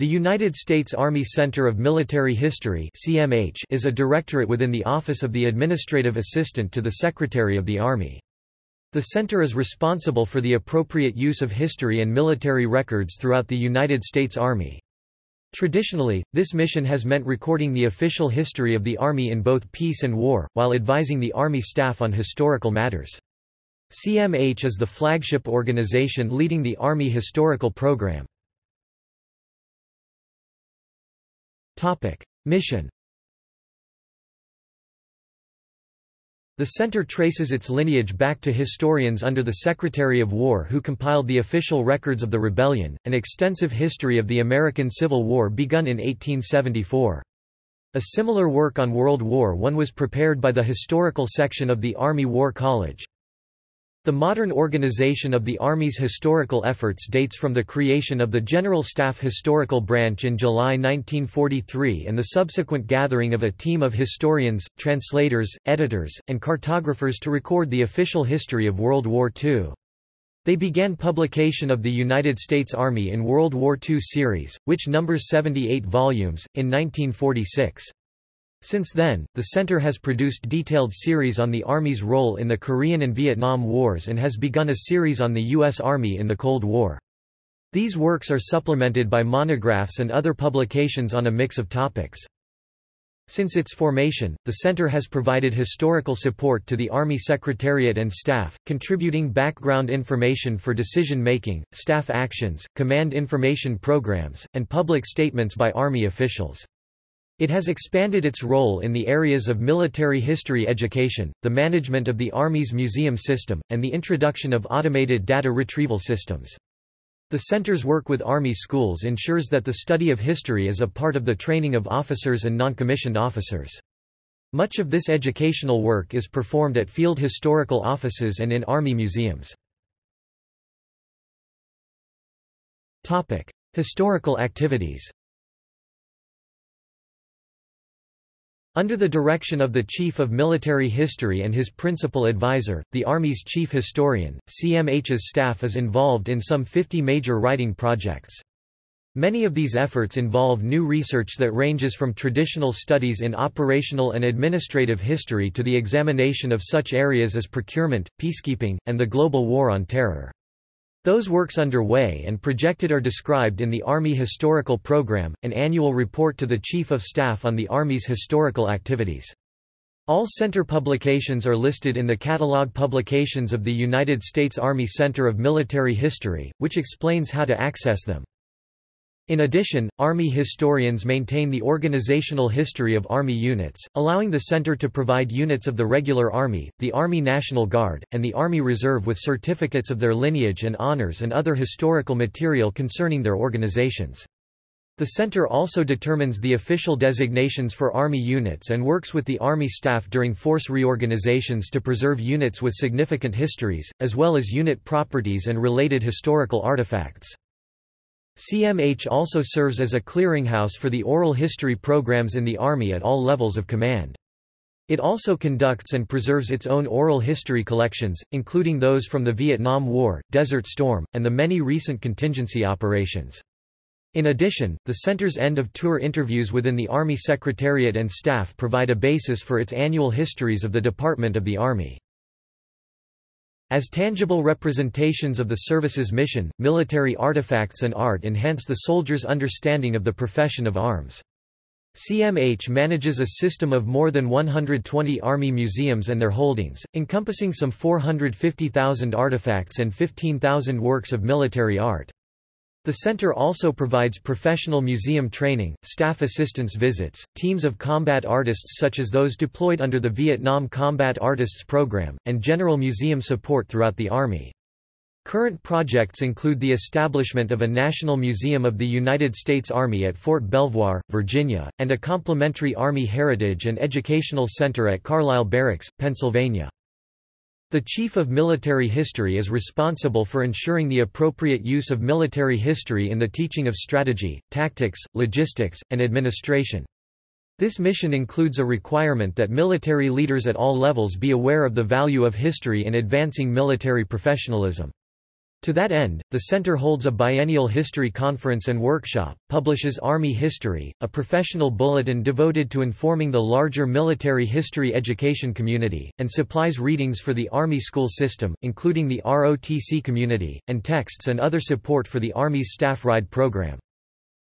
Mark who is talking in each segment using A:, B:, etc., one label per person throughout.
A: The United States Army Center of Military History (CMH) is a directorate within the Office of the Administrative Assistant to the Secretary of the Army. The center is responsible for the appropriate use of history and military records throughout the United States Army. Traditionally, this mission has meant recording the official history of the Army in both peace and war, while advising the Army staff on historical matters. CMH is the flagship organization leading the Army Historical Program. Mission The center traces its lineage back to historians under the Secretary of War who compiled the official records of the rebellion, an extensive history of the American Civil War begun in 1874. A similar work on World War I was prepared by the historical section of the Army War College. The modern organization of the Army's historical efforts dates from the creation of the General Staff Historical Branch in July 1943 and the subsequent gathering of a team of historians, translators, editors, and cartographers to record the official history of World War II. They began publication of the United States Army in World War II series, which numbers 78 volumes, in 1946. Since then, the center has produced detailed series on the Army's role in the Korean and Vietnam Wars and has begun a series on the U.S. Army in the Cold War. These works are supplemented by monographs and other publications on a mix of topics. Since its formation, the center has provided historical support to the Army Secretariat and staff, contributing background information for decision-making, staff actions, command information programs, and public statements by Army officials. It has expanded its role in the areas of military history education, the management of the Army's museum system, and the introduction of automated data retrieval systems. The center's work with Army schools ensures that the study of history is a part of the training of officers and noncommissioned officers. Much of this educational work is performed at field historical offices and in Army museums. Historical activities Under the direction of the Chief of Military History and his principal advisor, the Army's chief historian, CMH's staff is involved in some 50 major writing projects. Many of these efforts involve new research that ranges from traditional studies in operational and administrative history to the examination of such areas as procurement, peacekeeping, and the global war on terror. Those works underway and projected are described in the Army Historical Program, an annual report to the Chief of Staff on the Army's historical activities. All center publications are listed in the Catalog Publications of the United States Army Center of Military History, which explains how to access them. In addition, Army historians maintain the organizational history of Army units, allowing the center to provide units of the Regular Army, the Army National Guard, and the Army Reserve with certificates of their lineage and honors and other historical material concerning their organizations. The center also determines the official designations for Army units and works with the Army staff during force reorganizations to preserve units with significant histories, as well as unit properties and related historical artifacts. CMH also serves as a clearinghouse for the oral history programs in the Army at all levels of command. It also conducts and preserves its own oral history collections, including those from the Vietnam War, Desert Storm, and the many recent contingency operations. In addition, the center's end-of-tour interviews within the Army Secretariat and staff provide a basis for its annual histories of the Department of the Army. As tangible representations of the service's mission, military artifacts and art enhance the soldier's understanding of the profession of arms. CMH manages a system of more than 120 Army museums and their holdings, encompassing some 450,000 artifacts and 15,000 works of military art. The center also provides professional museum training, staff assistance visits, teams of combat artists such as those deployed under the Vietnam Combat Artists Program, and general museum support throughout the Army. Current projects include the establishment of a National Museum of the United States Army at Fort Belvoir, Virginia, and a complementary Army Heritage and Educational Center at Carlisle Barracks, Pennsylvania. The Chief of Military History is responsible for ensuring the appropriate use of military history in the teaching of strategy, tactics, logistics, and administration. This mission includes a requirement that military leaders at all levels be aware of the value of history in advancing military professionalism. To that end, the center holds a biennial history conference and workshop, publishes Army History, a professional bulletin devoted to informing the larger military history education community, and supplies readings for the Army school system, including the ROTC community, and texts and other support for the Army's Staff Ride program.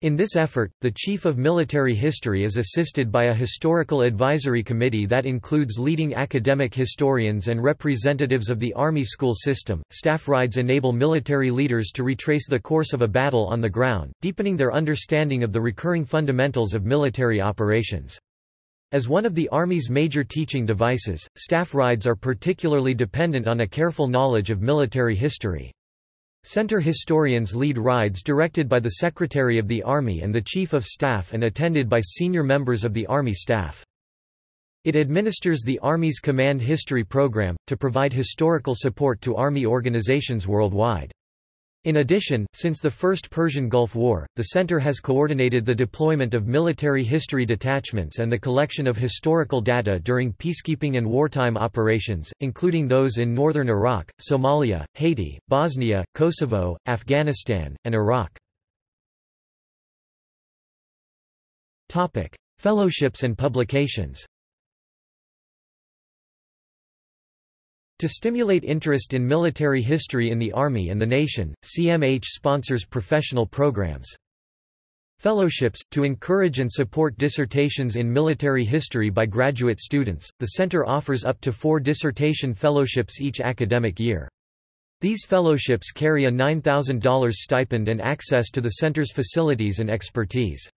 A: In this effort, the Chief of Military History is assisted by a historical advisory committee that includes leading academic historians and representatives of the Army school system. Staff rides enable military leaders to retrace the course of a battle on the ground, deepening their understanding of the recurring fundamentals of military operations. As one of the Army's major teaching devices, staff rides are particularly dependent on a careful knowledge of military history. Center historians lead rides directed by the Secretary of the Army and the Chief of Staff and attended by senior members of the Army staff. It administers the Army's Command History Program, to provide historical support to Army organizations worldwide. In addition, since the First Persian Gulf War, the center has coordinated the deployment of military history detachments and the collection of historical data during peacekeeping and wartime operations, including those in northern Iraq, Somalia, Haiti, Bosnia, Kosovo, Afghanistan, and Iraq. Fellowships and publications To stimulate interest in military history in the Army and the nation, CMH sponsors professional programs. Fellowships, to encourage and support dissertations in military history by graduate students, the center offers up to four dissertation fellowships each academic year. These fellowships carry a $9,000 stipend and access to the center's facilities and expertise.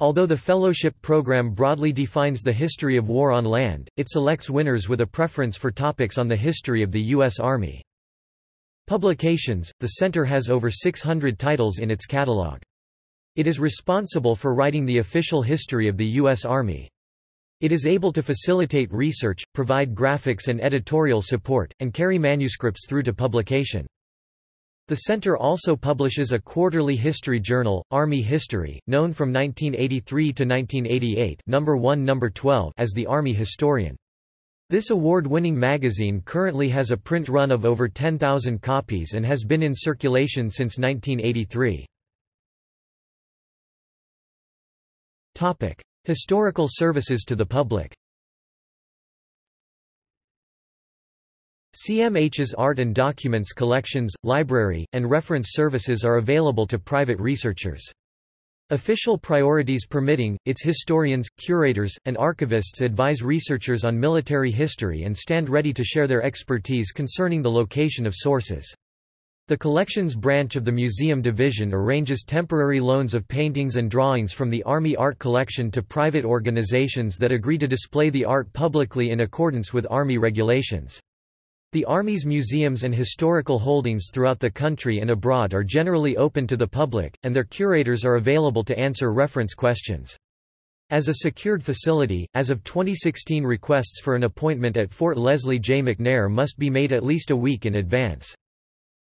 A: Although the fellowship program broadly defines the history of war on land, it selects winners with a preference for topics on the history of the U.S. Army. Publications – The center has over 600 titles in its catalog. It is responsible for writing the official history of the U.S. Army. It is able to facilitate research, provide graphics and editorial support, and carry manuscripts through to publication. The center also publishes a quarterly history journal, Army History, known from 1983 to 1988 number 1 number 12 as the Army Historian. This award-winning magazine currently has a print run of over 10,000 copies and has been in circulation since 1983. Topic: Historical services to the public. CMH's art and documents collections, library, and reference services are available to private researchers. Official priorities permitting, its historians, curators, and archivists advise researchers on military history and stand ready to share their expertise concerning the location of sources. The collections branch of the Museum Division arranges temporary loans of paintings and drawings from the Army Art Collection to private organizations that agree to display the art publicly in accordance with Army regulations. The Army's museums and historical holdings throughout the country and abroad are generally open to the public, and their curators are available to answer reference questions. As a secured facility, as of 2016 requests for an appointment at Fort Leslie J. McNair must be made at least a week in advance.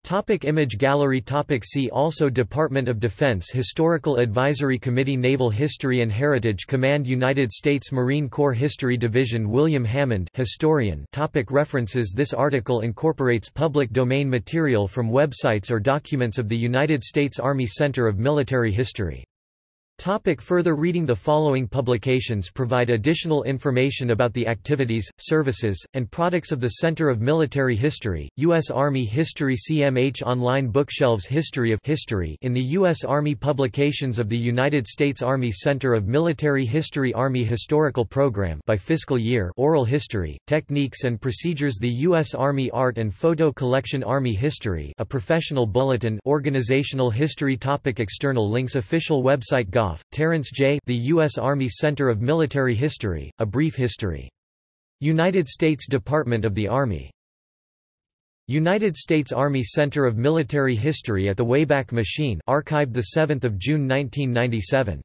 A: Topic image gallery. Topic See also. Department of Defense Historical Advisory Committee Naval History and Heritage Command United States Marine Corps History Division William Hammond historian. Topic References. This article incorporates public domain material from websites or documents of the United States Army Center of Military History Topic further reading The following publications provide additional information about the activities, services, and products of the Center of Military History, U.S. Army History CMH Online Bookshelves History of History in the U.S. Army Publications of the United States Army Center of Military History Army Historical Program by fiscal year Oral History, Techniques and Procedures The U.S. Army Art and Photo Collection Army History a professional bulletin Organizational History Topic External links Official website Terence J. The U.S. Army Center of Military History, A Brief History. United States Department of the Army. United States Army Center of Military History at the Wayback Machine archived 7 June 1997.